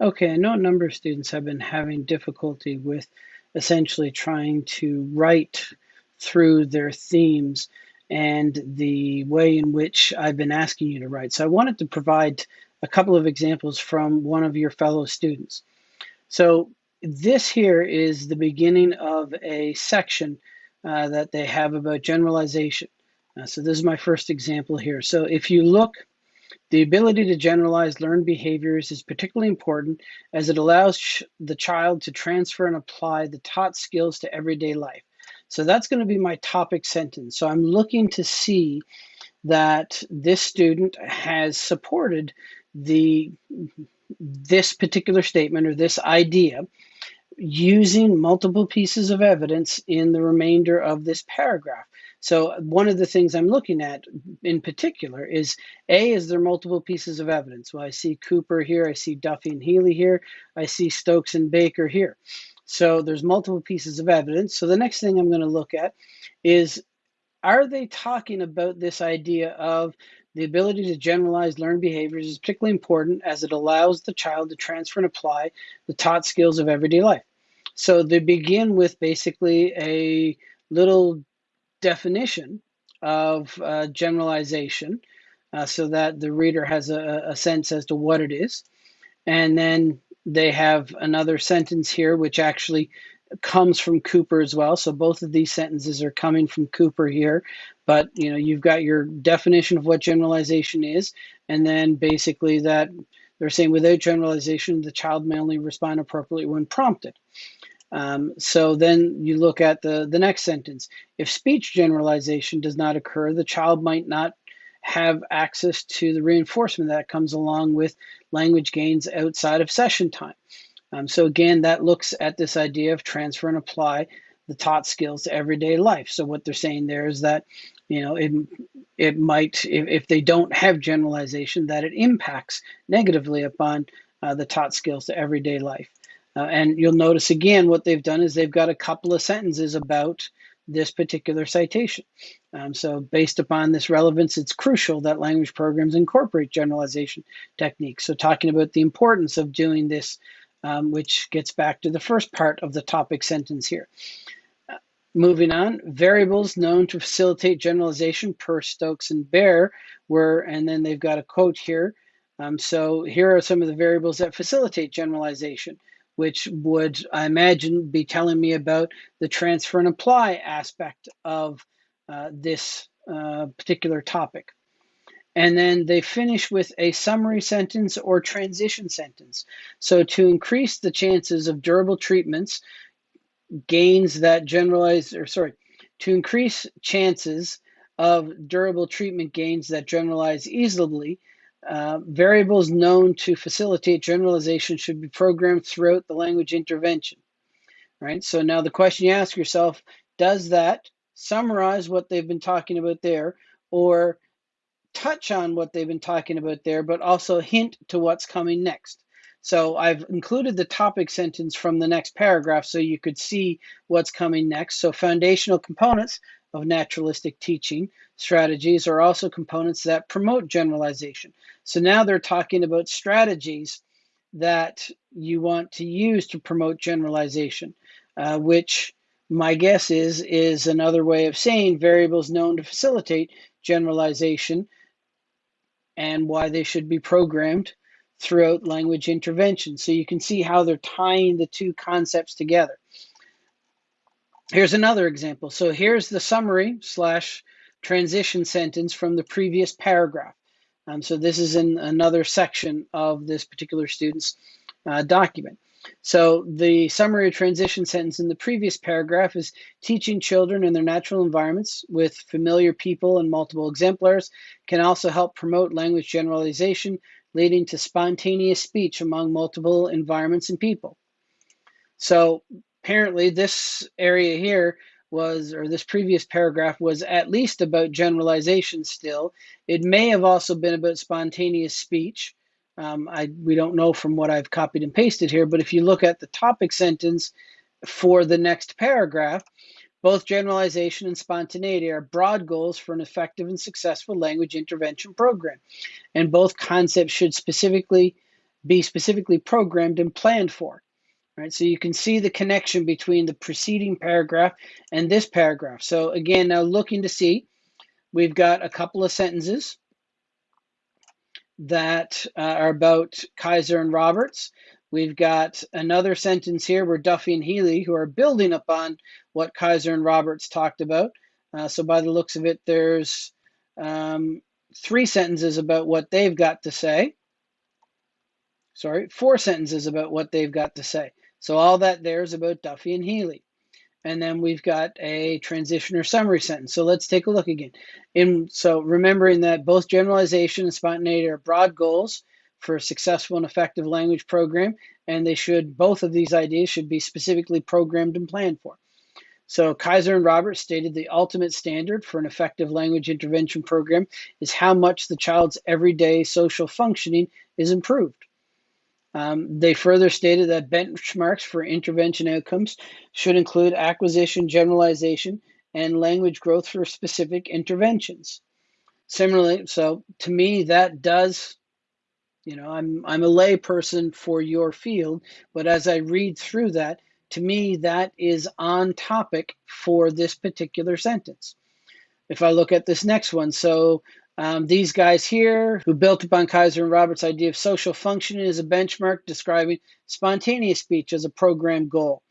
Okay, I know a number of students have been having difficulty with essentially trying to write through their themes and the way in which I've been asking you to write. So I wanted to provide a couple of examples from one of your fellow students. So this here is the beginning of a section uh, that they have about generalization. Uh, so this is my first example here. So if you look the ability to generalize learned behaviors is particularly important as it allows the child to transfer and apply the taught skills to everyday life. So that's going to be my topic sentence. So I'm looking to see that this student has supported the this particular statement or this idea using multiple pieces of evidence in the remainder of this paragraph. So one of the things I'm looking at in particular is A, is there multiple pieces of evidence? Well, I see Cooper here, I see Duffy and Healy here, I see Stokes and Baker here. So there's multiple pieces of evidence. So the next thing I'm going to look at is, are they talking about this idea of the ability to generalize learned behaviors is particularly important as it allows the child to transfer and apply the taught skills of everyday life. So they begin with basically a little definition of uh, generalization uh, so that the reader has a, a sense as to what it is. And then they have another sentence here, which actually comes from Cooper as well. So both of these sentences are coming from Cooper here. But you know, you've got your definition of what generalization is, and then basically that they're saying without generalization, the child may only respond appropriately when prompted. Um, so then you look at the, the next sentence. If speech generalization does not occur, the child might not have access to the reinforcement that comes along with language gains outside of session time. Um, so again, that looks at this idea of transfer and apply the taught skills to everyday life. So what they're saying there is that, you know, it, it might, if, if they don't have generalization, that it impacts negatively upon uh, the taught skills to everyday life. Uh, and you'll notice again what they've done is they've got a couple of sentences about this particular citation. Um, so based upon this relevance, it's crucial that language programs incorporate generalization techniques. So talking about the importance of doing this, um, which gets back to the first part of the topic sentence here. Uh, moving on, variables known to facilitate generalization per Stokes and Baer were, and then they've got a quote here. Um, so here are some of the variables that facilitate generalization which would, I imagine, be telling me about the transfer and apply aspect of uh, this uh, particular topic. And then they finish with a summary sentence or transition sentence. So to increase the chances of durable treatments, gains that generalize, or sorry, to increase chances of durable treatment gains that generalize easily, uh, variables known to facilitate generalization should be programmed throughout the language intervention. Right. So now the question you ask yourself, does that summarize what they've been talking about there or touch on what they've been talking about there, but also hint to what's coming next? So I've included the topic sentence from the next paragraph so you could see what's coming next. So foundational components of naturalistic teaching strategies are also components that promote generalization. So now they're talking about strategies that you want to use to promote generalization, uh, which my guess is is another way of saying variables known to facilitate generalization and why they should be programmed throughout language intervention. So you can see how they're tying the two concepts together. Here's another example. So here's the summary slash transition sentence from the previous paragraph. Um, so this is in another section of this particular student's uh, document. So the summary transition sentence in the previous paragraph is teaching children in their natural environments with familiar people and multiple exemplars can also help promote language generalization, leading to spontaneous speech among multiple environments and people. So apparently this area here was, or this previous paragraph was at least about generalization still. It may have also been about spontaneous speech. Um, I, we don't know from what I've copied and pasted here, but if you look at the topic sentence for the next paragraph, both generalization and spontaneity are broad goals for an effective and successful language intervention program. And both concepts should specifically be specifically programmed and planned for. Right, so you can see the connection between the preceding paragraph and this paragraph. So again, now looking to see, we've got a couple of sentences that uh, are about Kaiser and Roberts. We've got another sentence here where Duffy and Healy, who are building upon what Kaiser and Roberts talked about. Uh, so by the looks of it, there's um, three sentences about what they've got to say. Sorry, four sentences about what they've got to say. So all that there is about Duffy and Healy. And then we've got a transition or summary sentence. So let's take a look again. In, so remembering that both generalization and spontaneity are broad goals for a successful and effective language program, and they should both of these ideas should be specifically programmed and planned for. So Kaiser and Roberts stated the ultimate standard for an effective language intervention program is how much the child's everyday social functioning is improved. Um, they further stated that benchmarks for intervention outcomes should include acquisition, generalization, and language growth for specific interventions. Similarly, so to me, that does, you know, I'm I'm a layperson for your field, but as I read through that, to me, that is on topic for this particular sentence. If I look at this next one, so um, these guys here, who built upon Kaiser and Roberts' idea of social functioning as a benchmark, describing spontaneous speech as a program goal,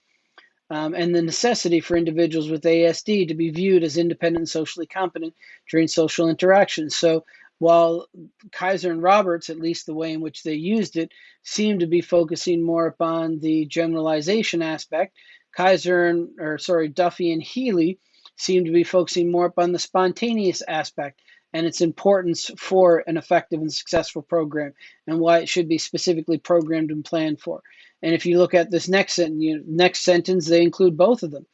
um, and the necessity for individuals with ASD to be viewed as independent and socially competent during social interactions. So while Kaiser and Roberts, at least the way in which they used it, seemed to be focusing more upon the generalization aspect, Kaiser and, or sorry, Duffy and Healy seemed to be focusing more upon the spontaneous aspect and its importance for an effective and successful program and why it should be specifically programmed and planned for. And if you look at this next sentence, you know, next sentence, they include both of them.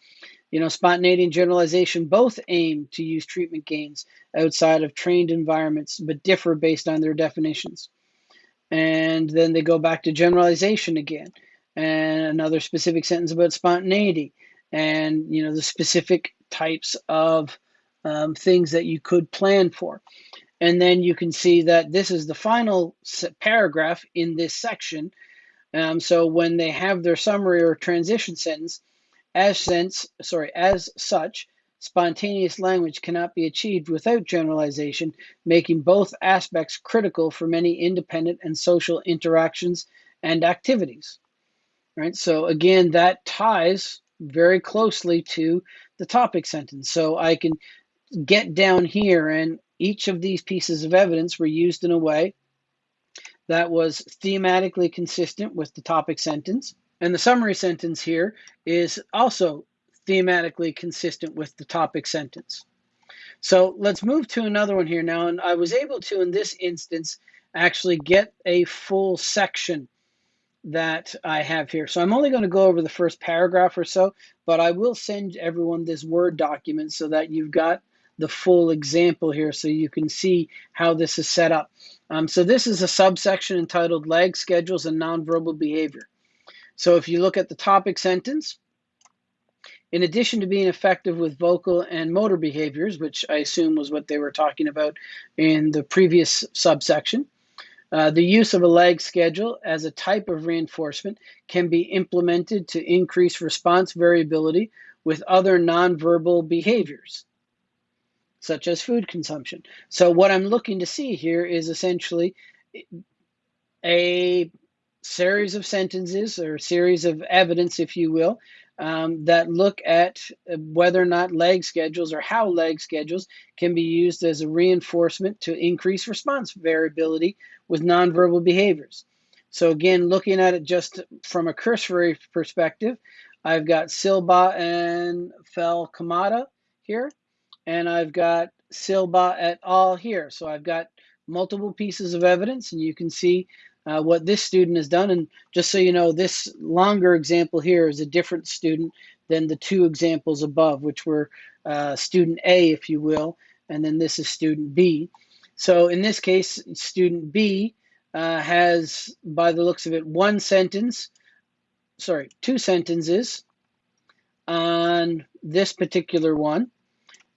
You know, spontaneity and generalization both aim to use treatment gains outside of trained environments, but differ based on their definitions. And then they go back to generalization again, and another specific sentence about spontaneity, and you know the specific types of um, things that you could plan for. And then you can see that this is the final paragraph in this section. Um, so when they have their summary or transition sentence, as sense, sorry, as such, spontaneous language cannot be achieved without generalization, making both aspects critical for many independent and social interactions and activities. Right? So again, that ties very closely to the topic sentence. So I can get down here, and each of these pieces of evidence were used in a way that was thematically consistent with the topic sentence. And the summary sentence here is also thematically consistent with the topic sentence. So let's move to another one here now. And I was able to, in this instance, actually get a full section that I have here. So I'm only going to go over the first paragraph or so, but I will send everyone this Word document so that you've got the full example here so you can see how this is set up. Um, so this is a subsection entitled Lag Schedules and Nonverbal Behavior. So if you look at the topic sentence, in addition to being effective with vocal and motor behaviors, which I assume was what they were talking about in the previous subsection, uh, the use of a lag schedule as a type of reinforcement can be implemented to increase response variability with other nonverbal behaviors such as food consumption. So what I'm looking to see here is essentially a series of sentences or series of evidence, if you will, um, that look at whether or not lag schedules or how lag schedules can be used as a reinforcement to increase response variability with nonverbal behaviors. So again, looking at it just from a cursory perspective, I've got Silbaugh and Falcomata here and I've got Silbaugh et al. here. So I've got multiple pieces of evidence, and you can see uh, what this student has done. And just so you know, this longer example here is a different student than the two examples above, which were uh, student A, if you will, and then this is student B. So in this case, student B uh, has, by the looks of it, one sentence, sorry, two sentences on this particular one.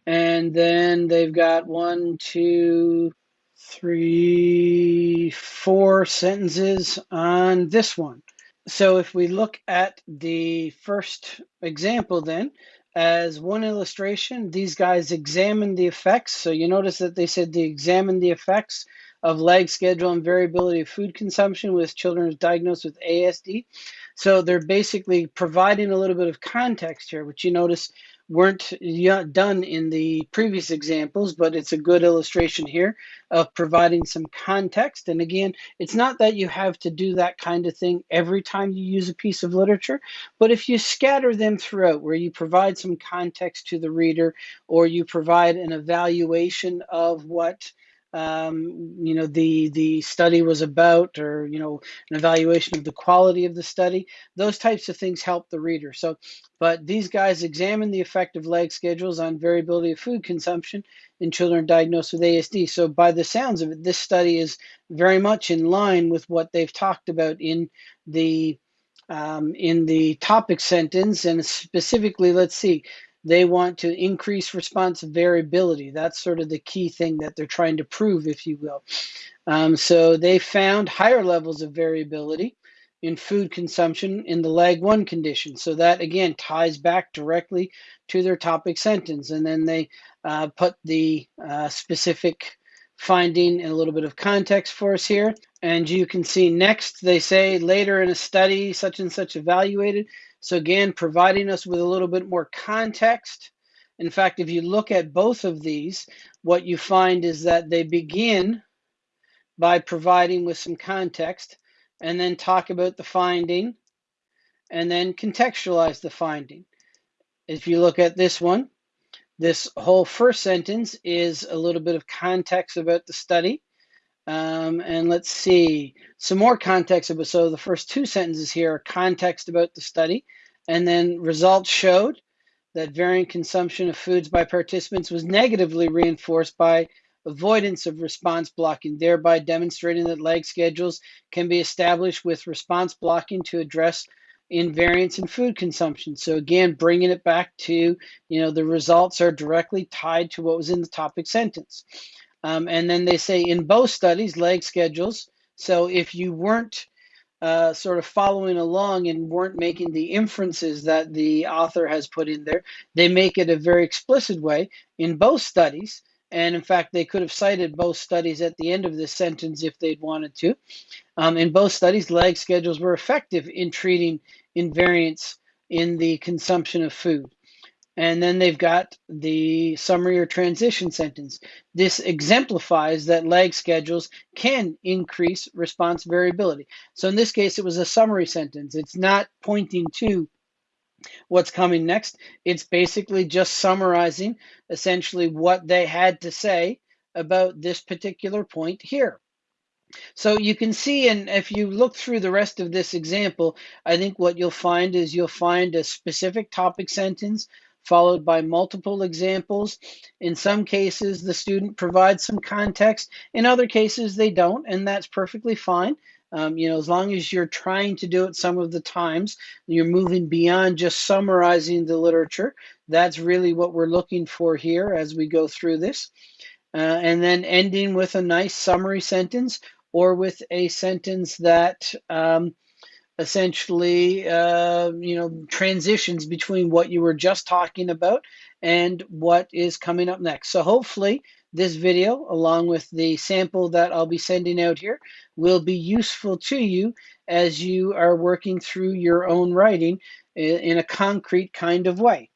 And then they've got one, two, three, four sentences on this one. So if we look at the first example then, as one illustration, these guys examined the effects. So you notice that they said they examined the effects of lag schedule and variability of food consumption with children diagnosed with ASD. So they're basically providing a little bit of context here, which you notice weren't done in the previous examples, but it's a good illustration here of providing some context. And again, it's not that you have to do that kind of thing every time you use a piece of literature, but if you scatter them throughout where you provide some context to the reader or you provide an evaluation of what um, you know the the study was about or you know an evaluation of the quality of the study. Those types of things help the reader. So but these guys examine the effect of lag schedules on variability of food consumption in children diagnosed with ASD so by the sounds of it this study is very much in line with what they've talked about in the um, in the topic sentence. And specifically let's see they want to increase response variability. That's sort of the key thing that they're trying to prove, if you will. Um, so they found higher levels of variability in food consumption in the lag one condition. So that again ties back directly to their topic sentence. And then they uh, put the uh, specific finding in a little bit of context for us here. And you can see next, they say later in a study, such and such evaluated so again, providing us with a little bit more context. In fact, if you look at both of these, what you find is that they begin by providing with some context and then talk about the finding and then contextualize the finding. If you look at this one, this whole first sentence is a little bit of context about the study. Um, and let's see some more context so the first two sentences here are context about the study, and then results showed that varying consumption of foods by participants was negatively reinforced by avoidance of response blocking, thereby demonstrating that lag schedules can be established with response blocking to address invariance in food consumption. So again, bringing it back to, you know, the results are directly tied to what was in the topic sentence. Um, and then they say in both studies, lag schedules. So if you weren't uh, sort of following along and weren't making the inferences that the author has put in there, they make it a very explicit way in both studies. And in fact, they could have cited both studies at the end of this sentence if they'd wanted to. Um, in both studies, lag schedules were effective in treating invariance in the consumption of food. And then they've got the summary or transition sentence. This exemplifies that lag schedules can increase response variability. So in this case, it was a summary sentence. It's not pointing to what's coming next. It's basically just summarizing essentially what they had to say about this particular point here. So you can see, and if you look through the rest of this example, I think what you'll find is you'll find a specific topic sentence followed by multiple examples. In some cases, the student provides some context. In other cases, they don't, and that's perfectly fine. Um, you know, as long as you're trying to do it some of the times, you're moving beyond just summarizing the literature. That's really what we're looking for here as we go through this. Uh, and then ending with a nice summary sentence or with a sentence that um, essentially, uh, you know, transitions between what you were just talking about and what is coming up next. So hopefully this video, along with the sample that I'll be sending out here, will be useful to you as you are working through your own writing in a concrete kind of way.